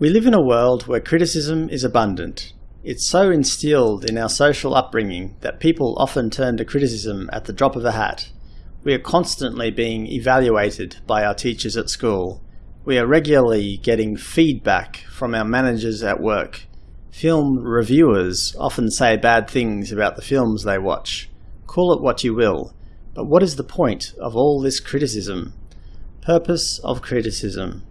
We live in a world where criticism is abundant. It's so instilled in our social upbringing that people often turn to criticism at the drop of a hat. We are constantly being evaluated by our teachers at school. We are regularly getting feedback from our managers at work. Film reviewers often say bad things about the films they watch. Call it what you will, but what is the point of all this criticism? Purpose of criticism.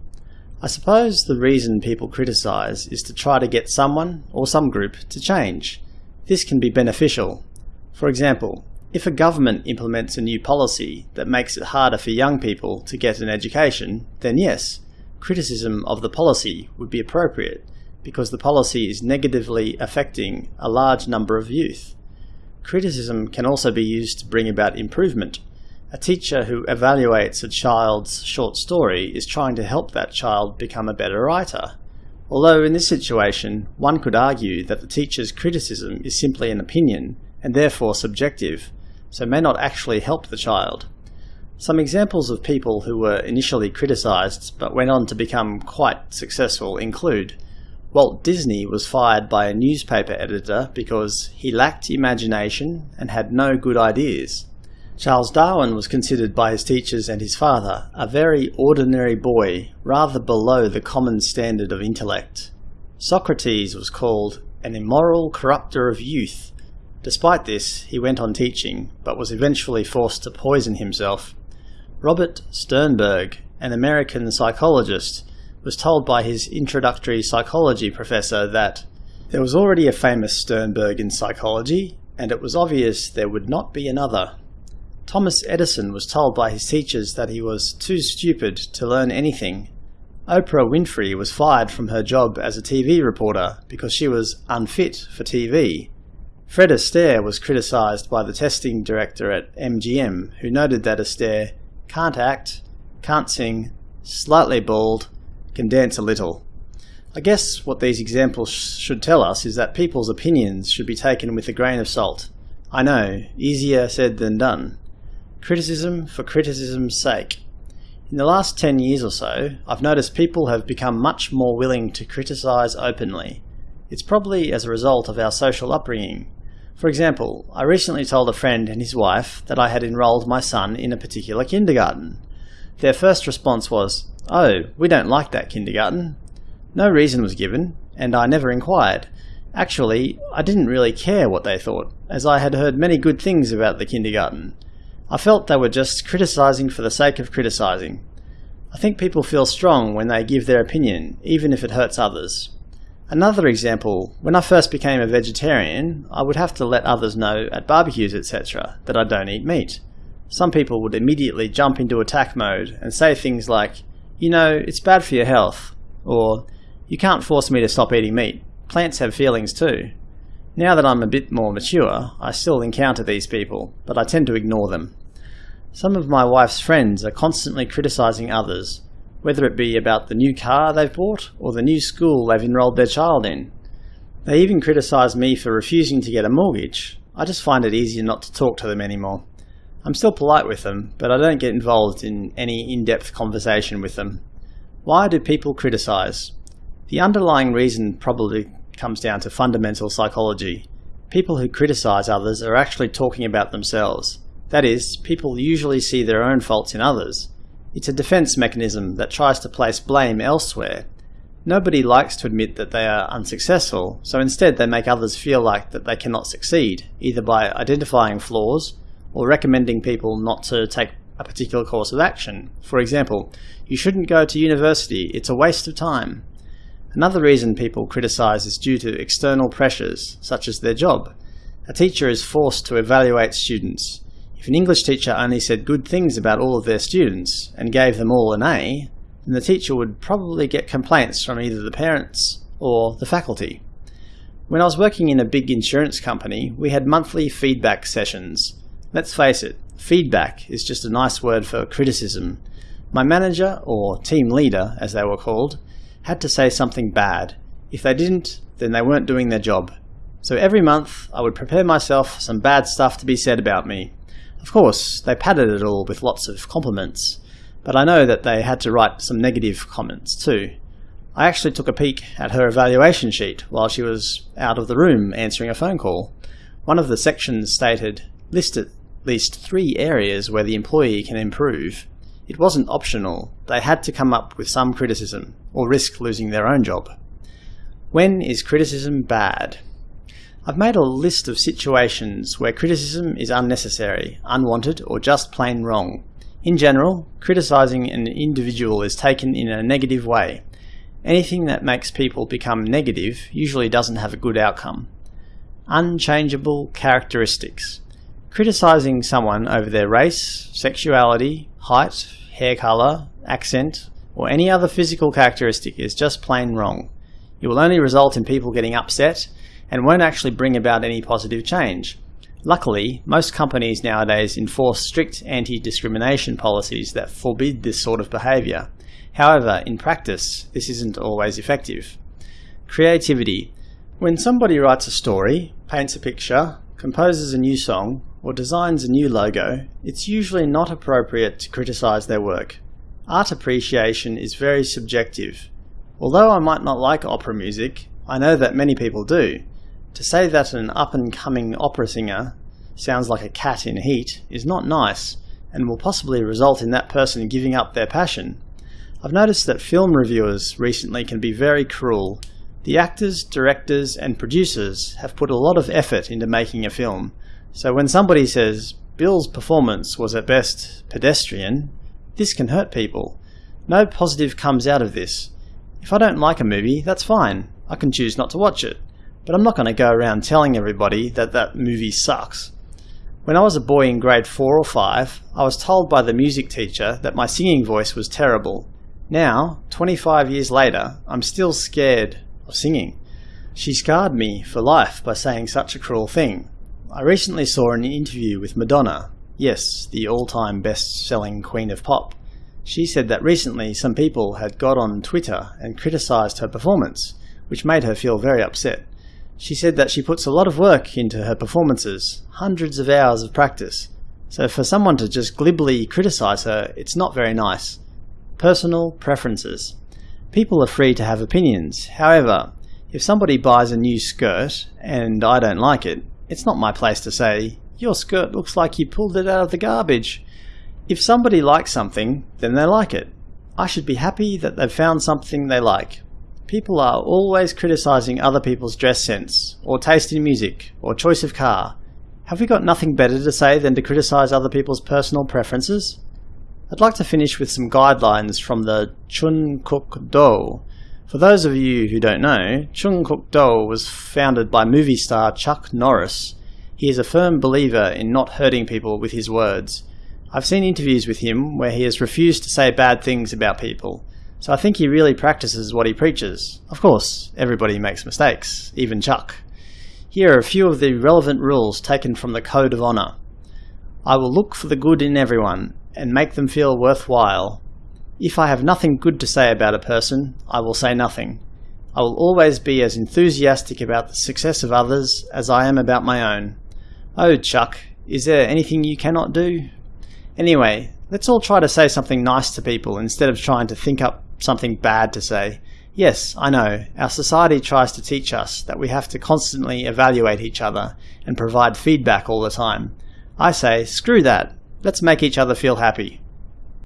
I suppose the reason people criticise is to try to get someone, or some group, to change. This can be beneficial. For example, if a government implements a new policy that makes it harder for young people to get an education, then yes, criticism of the policy would be appropriate, because the policy is negatively affecting a large number of youth. Criticism can also be used to bring about improvement. A teacher who evaluates a child's short story is trying to help that child become a better writer. Although in this situation, one could argue that the teacher's criticism is simply an opinion, and therefore subjective, so may not actually help the child. Some examples of people who were initially criticised but went on to become quite successful include Walt Disney was fired by a newspaper editor because he lacked imagination and had no good ideas. Charles Darwin was considered by his teachers and his father a very ordinary boy, rather below the common standard of intellect. Socrates was called an immoral corrupter of youth. Despite this, he went on teaching, but was eventually forced to poison himself. Robert Sternberg, an American psychologist, was told by his introductory psychology professor that there was already a famous Sternberg in psychology, and it was obvious there would not be another. Thomas Edison was told by his teachers that he was too stupid to learn anything. Oprah Winfrey was fired from her job as a TV reporter because she was unfit for TV. Fred Astaire was criticised by the testing director at MGM, who noted that Astaire can't act, can't sing, slightly bald, can dance a little. I guess what these examples should tell us is that people's opinions should be taken with a grain of salt. I know, easier said than done. Criticism for criticism's sake. In the last 10 years or so, I've noticed people have become much more willing to criticise openly. It's probably as a result of our social upbringing. For example, I recently told a friend and his wife that I had enrolled my son in a particular kindergarten. Their first response was, Oh, we don't like that kindergarten. No reason was given, and I never inquired. Actually, I didn't really care what they thought, as I had heard many good things about the kindergarten. I felt they were just criticising for the sake of criticising. I think people feel strong when they give their opinion, even if it hurts others. Another example, when I first became a vegetarian, I would have to let others know at barbecues etc. that I don't eat meat. Some people would immediately jump into attack mode and say things like, you know, it's bad for your health, or you can't force me to stop eating meat. Plants have feelings too. Now that I'm a bit more mature, I still encounter these people, but I tend to ignore them. Some of my wife's friends are constantly criticising others, whether it be about the new car they've bought or the new school they've enrolled their child in. They even criticise me for refusing to get a mortgage. I just find it easier not to talk to them anymore. I'm still polite with them, but I don't get involved in any in-depth conversation with them. Why do people criticise? The underlying reason probably comes down to fundamental psychology. People who criticize others are actually talking about themselves. That is, people usually see their own faults in others. It's a defense mechanism that tries to place blame elsewhere. Nobody likes to admit that they are unsuccessful, so instead they make others feel like that they cannot succeed, either by identifying flaws or recommending people not to take a particular course of action. For example, you shouldn't go to university, it's a waste of time. Another reason people criticize is due to external pressures, such as their job. A teacher is forced to evaluate students. If an English teacher only said good things about all of their students and gave them all an A, then the teacher would probably get complaints from either the parents or the faculty. When I was working in a big insurance company, we had monthly feedback sessions. Let's face it, feedback is just a nice word for criticism. My manager, or team leader as they were called, had to say something bad. If they didn't, then they weren't doing their job. So every month I would prepare myself for some bad stuff to be said about me. Of course, they padded it all with lots of compliments, but I know that they had to write some negative comments too. I actually took a peek at her evaluation sheet while she was out of the room answering a phone call. One of the sections stated, list at least three areas where the employee can improve. It wasn't optional, they had to come up with some criticism, or risk losing their own job. When is criticism bad? I've made a list of situations where criticism is unnecessary, unwanted, or just plain wrong. In general, criticising an individual is taken in a negative way. Anything that makes people become negative usually doesn't have a good outcome. Unchangeable characteristics. Criticising someone over their race, sexuality, height, hair colour, accent, or any other physical characteristic is just plain wrong. It will only result in people getting upset and won't actually bring about any positive change. Luckily, most companies nowadays enforce strict anti-discrimination policies that forbid this sort of behaviour. However, in practice, this isn't always effective. Creativity. When somebody writes a story, paints a picture, composes a new song, or designs a new logo, it's usually not appropriate to criticise their work. Art appreciation is very subjective, Although I might not like opera music, I know that many people do. To say that an up-and-coming opera singer sounds like a cat in heat is not nice, and will possibly result in that person giving up their passion. I've noticed that film reviewers recently can be very cruel. The actors, directors and producers have put a lot of effort into making a film, so when somebody says, Bill's performance was at best pedestrian, this can hurt people. No positive comes out of this. If I don't like a movie, that's fine. I can choose not to watch it. But I'm not going to go around telling everybody that that movie sucks. When I was a boy in grade 4 or 5, I was told by the music teacher that my singing voice was terrible. Now, 25 years later, I'm still scared of singing. She scarred me for life by saying such a cruel thing. I recently saw an interview with Madonna, yes, the all-time best-selling queen of pop. She said that recently some people had got on Twitter and criticised her performance, which made her feel very upset. She said that she puts a lot of work into her performances, hundreds of hours of practice, so for someone to just glibly criticise her, it's not very nice. Personal preferences. People are free to have opinions, however, if somebody buys a new skirt and I don't like it, it's not my place to say, your skirt looks like you pulled it out of the garbage. If somebody likes something, then they like it. I should be happy that they've found something they like. People are always criticising other people's dress sense, or taste in music, or choice of car. Have we got nothing better to say than to criticise other people's personal preferences? I'd like to finish with some guidelines from the Chun Kuk Do. For those of you who don't know, Chun Kuk Do was founded by movie star Chuck Norris. He is a firm believer in not hurting people with his words. I've seen interviews with him where he has refused to say bad things about people, so I think he really practices what he preaches. Of course, everybody makes mistakes, even Chuck. Here are a few of the relevant rules taken from the Code of Honour. I will look for the good in everyone, and make them feel worthwhile. If I have nothing good to say about a person, I will say nothing. I will always be as enthusiastic about the success of others as I am about my own. Oh, Chuck, is there anything you cannot do? Anyway, let's all try to say something nice to people instead of trying to think up something bad to say. Yes, I know, our society tries to teach us that we have to constantly evaluate each other and provide feedback all the time. I say, screw that, let's make each other feel happy.